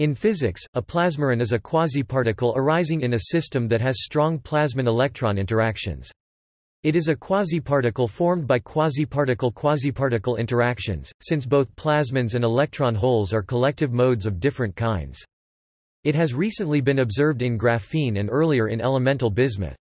In physics, a plasmaron is a quasiparticle arising in a system that has strong plasmon-electron interactions. It is a quasiparticle formed by quasiparticle-quasiparticle interactions, since both plasmons and electron holes are collective modes of different kinds. It has recently been observed in graphene and earlier in elemental bismuth.